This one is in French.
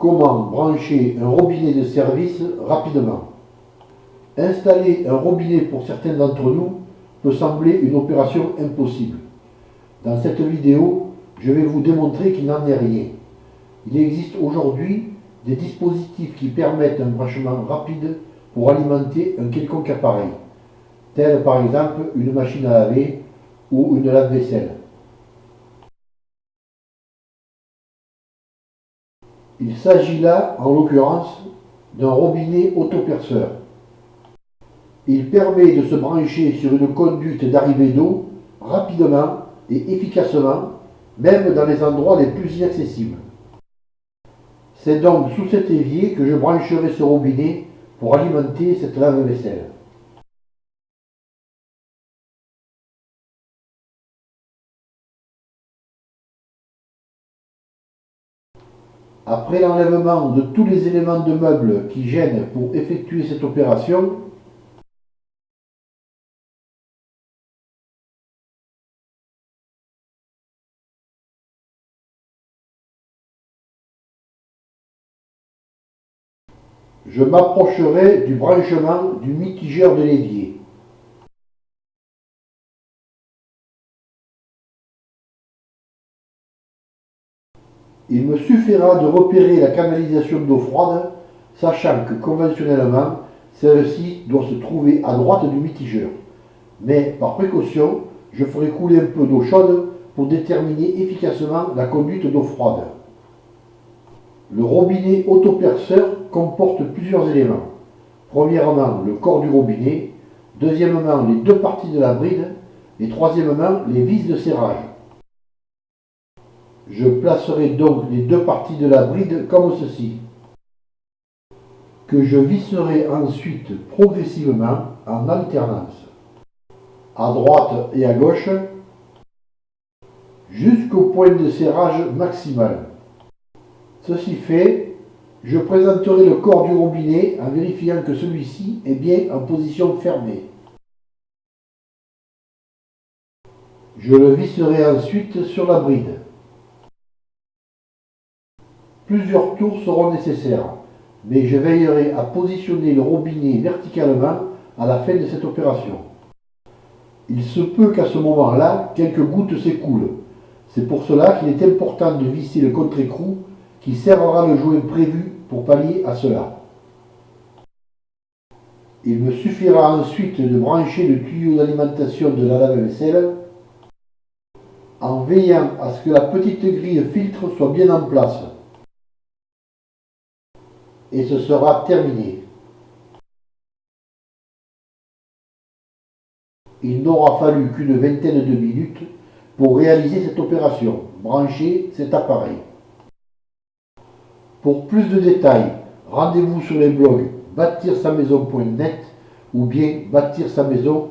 Comment brancher un robinet de service rapidement? Installer un robinet pour certains d'entre nous peut sembler une opération impossible. Dans cette vidéo, je vais vous démontrer qu'il n'en est rien. Il existe aujourd'hui des dispositifs qui permettent un branchement rapide pour alimenter un quelconque appareil, tel par exemple une machine à laver ou une lave-vaisselle. Il s'agit là, en l'occurrence, d'un robinet autoperceur. Il permet de se brancher sur une conduite d'arrivée d'eau rapidement et efficacement, même dans les endroits les plus inaccessibles. C'est donc sous cet évier que je brancherai ce robinet pour alimenter cette lave-vaisselle. Après l'enlèvement de tous les éléments de meubles qui gênent pour effectuer cette opération, je m'approcherai du branchement du mitigeur de l'évier. Il me suffira de repérer la canalisation d'eau froide, sachant que conventionnellement, celle-ci doit se trouver à droite du mitigeur. Mais par précaution, je ferai couler un peu d'eau chaude pour déterminer efficacement la conduite d'eau froide. Le robinet autoperceur comporte plusieurs éléments. Premièrement, le corps du robinet. Deuxièmement, les deux parties de la bride. Et troisièmement, les vis de serrage. Je placerai donc les deux parties de la bride comme ceci, que je visserai ensuite progressivement en alternance, à droite et à gauche, jusqu'au point de serrage maximal. Ceci fait, je présenterai le corps du robinet en vérifiant que celui-ci est bien en position fermée. Je le visserai ensuite sur la bride. Plusieurs tours seront nécessaires, mais je veillerai à positionner le robinet verticalement à la fin de cette opération. Il se peut qu'à ce moment-là, quelques gouttes s'écoulent. C'est pour cela qu'il est important de visser le contre-écrou qui serrera le joint prévu pour pallier à cela. Il me suffira ensuite de brancher le tuyau d'alimentation de la lave-vaisselle en veillant à ce que la petite grille filtre soit bien en place et ce sera terminé. Il n'aura fallu qu'une vingtaine de minutes pour réaliser cette opération, brancher cet appareil. Pour plus de détails, rendez-vous sur les blogs bâtir sa maison.net ou bien bâtir sa maison.